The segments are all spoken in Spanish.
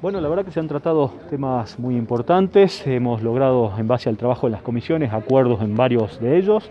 Bueno, la verdad que se han tratado temas muy importantes, hemos logrado en base al trabajo de las comisiones acuerdos en varios de ellos.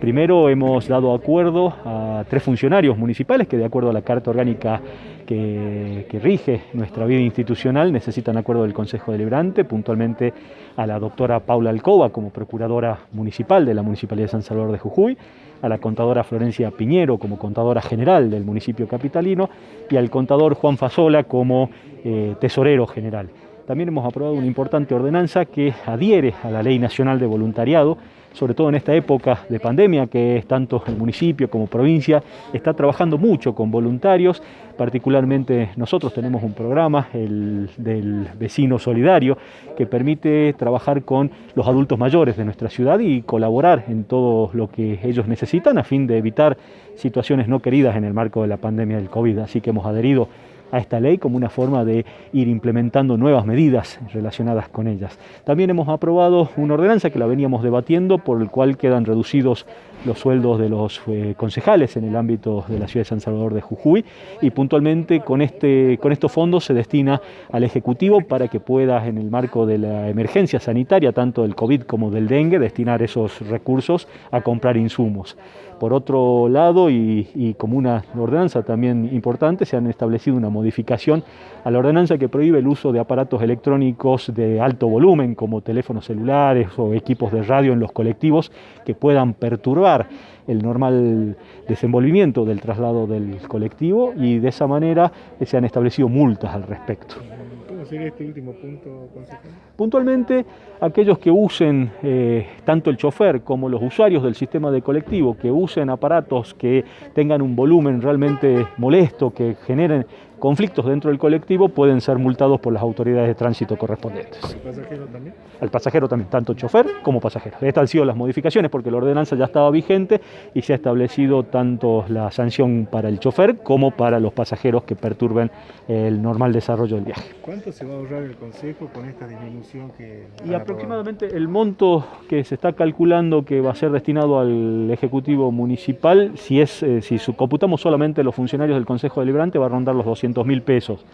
Primero hemos dado acuerdo a tres funcionarios municipales que de acuerdo a la Carta Orgánica que, rige nuestra vida institucional necesitan acuerdo del Consejo Deliberante, puntualmente a la doctora Paula Alcoba como procuradora municipal de la Municipalidad de San Salvador de Jujuy, a la contadora Florencia Piñero como contadora general del municipio capitalino y al contador Juan Fasola como eh, tesorero general. También hemos aprobado una importante ordenanza que adhiere a la Ley Nacional de Voluntariado, sobre todo en esta época de pandemia, que tanto el municipio como provincia está trabajando mucho con voluntarios, particularmente nosotros tenemos un programa, el del vecino solidario, que permite trabajar con los adultos mayores de nuestra ciudad y colaborar en todo lo que ellos necesitan a fin de evitar situaciones no queridas en el marco de la pandemia del COVID. Así que hemos adherido a esta ley como una forma de ir implementando nuevas medidas relacionadas con ellas. También hemos aprobado una ordenanza que la veníamos debatiendo por el cual quedan reducidos los sueldos de los eh, concejales en el ámbito de la ciudad de San Salvador de Jujuy y puntualmente con, este, con estos fondos se destina al Ejecutivo para que pueda en el marco de la emergencia sanitaria, tanto del COVID como del dengue, destinar esos recursos a comprar insumos. Por otro lado, y, como una ordenanza también importante, se han establecido una modificación a la ordenanza que prohíbe el uso de aparatos electrónicos de alto volumen, como teléfonos celulares o equipos de radio en los colectivos, que puedan perturbar el normal desenvolvimiento del traslado del colectivo y de esa manera se han establecido multas al respecto. Sería este último punto, Puntualmente, aquellos que usen eh, tanto el chofer como los usuarios del sistema de colectivo, que usen aparatos que tengan un volumen realmente molesto, que generen conflictos dentro del colectivo pueden ser multados por las autoridades de tránsito correspondientes. ¿Al pasajero también? Al pasajero también, tanto chofer como pasajero. Estas han sido las modificaciones porque la ordenanza ya estaba vigente y se ha establecido tanto la sanción para el chofer como para los pasajeros que perturben el normal desarrollo del viaje. ¿Cuánto se va a ahorrar el Consejo con esta disminución que... Y aproximadamente el monto que se está calculando que va a ser destinado al Ejecutivo Municipal, si, es, eh, si computamos solamente los funcionarios del Consejo Deliberante, va a rondar los 200 mil pesos.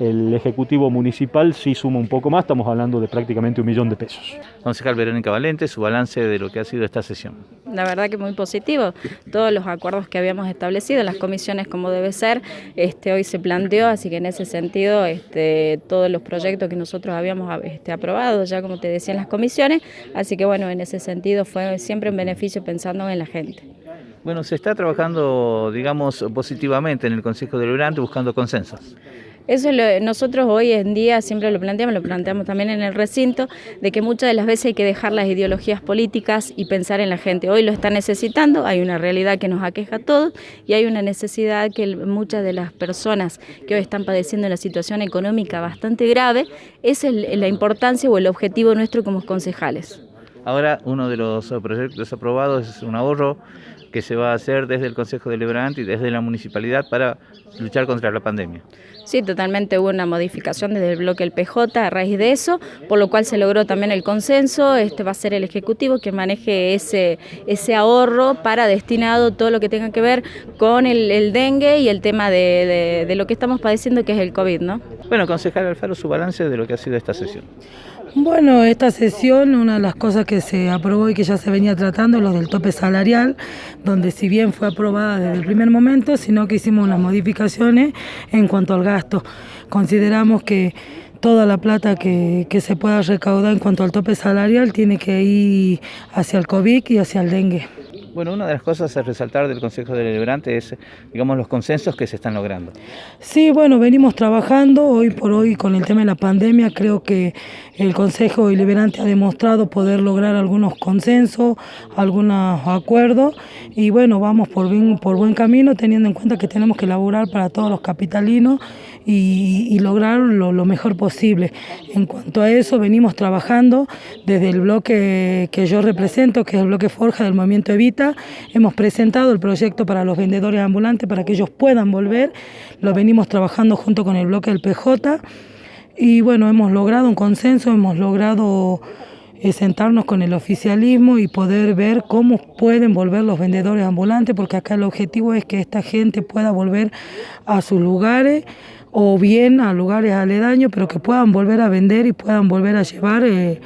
El Ejecutivo Municipal sí suma un poco más, estamos hablando de prácticamente un millón de pesos. Concejal Verónica Valente, su balance de lo que ha sido esta sesión. La verdad que muy positivo. Todos los acuerdos que habíamos establecido, las comisiones como debe ser, este, hoy se planteó, así que en ese sentido este, todos los proyectos que nosotros habíamos este, aprobado, ya como te decía en las comisiones, así que bueno, en ese sentido fue siempre un beneficio pensando en la gente. Bueno, se está trabajando, digamos, positivamente en el Consejo Deliberante buscando consensos. Eso nosotros hoy en día siempre lo planteamos, lo planteamos también en el recinto, de que muchas de las veces hay que dejar las ideologías políticas y pensar en la gente. Hoy lo está necesitando, hay una realidad que nos aqueja a todos y hay una necesidad que muchas de las personas que hoy están padeciendo una situación económica bastante grave, es la importancia o el objetivo nuestro como concejales. Ahora uno de los proyectos aprobados es un ahorro que se va a hacer desde el Consejo Deliberante y desde la municipalidad para luchar contra la pandemia. Sí, totalmente hubo una modificación desde el bloque del PJ a raíz de eso, por lo cual se logró también el consenso, este va a ser el Ejecutivo que maneje ese, ese ahorro para destinado todo lo que tenga que ver con el, dengue y el tema de, de, lo que estamos padeciendo que es el COVID, ¿no? Bueno, concejal Alfaro, su balance de lo que ha sido esta sesión. Bueno, esta sesión, una de las cosas que se aprobó y que ya se venía tratando, es lo del tope salarial, donde si bien fue aprobada desde el primer momento, sino que hicimos unas modificaciones en cuanto al gasto. Consideramos que toda la plata que, que se pueda recaudar en cuanto al tope salarial tiene que ir hacia el COVID y hacia el dengue. Bueno, una de las cosas a resaltar del Consejo Deliberante es, digamos, los consensos que se están logrando. Sí, bueno, venimos trabajando hoy por hoy con el tema de la pandemia. Creo que el Consejo Deliberante ha demostrado poder lograr algunos consensos, algunos acuerdos y bueno, vamos por, bien, por buen camino teniendo en cuenta que tenemos que laburar para todos los capitalinos y, lograr lo, lo, mejor posible. En cuanto a eso, venimos trabajando desde el bloque que yo represento, que es el bloque Forja del Movimiento Evita. Hemos presentado el proyecto para los vendedores ambulantes para que ellos puedan volver. Lo venimos trabajando junto con el bloque del PJ. Y bueno, hemos logrado un consenso, hemos logrado eh, sentarnos con el oficialismo y poder ver cómo pueden volver los vendedores ambulantes, porque acá el objetivo es que esta gente pueda volver a sus lugares o bien a lugares aledaños, pero que puedan volver a vender y puedan volver a llevar eh,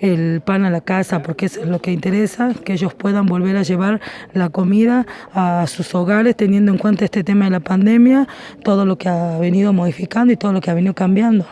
el pan a la casa, porque eso es lo que interesa, que ellos puedan volver a llevar la comida a sus hogares, teniendo en cuenta este tema de la pandemia, todo lo que ha venido modificando y todo lo que ha venido cambiando.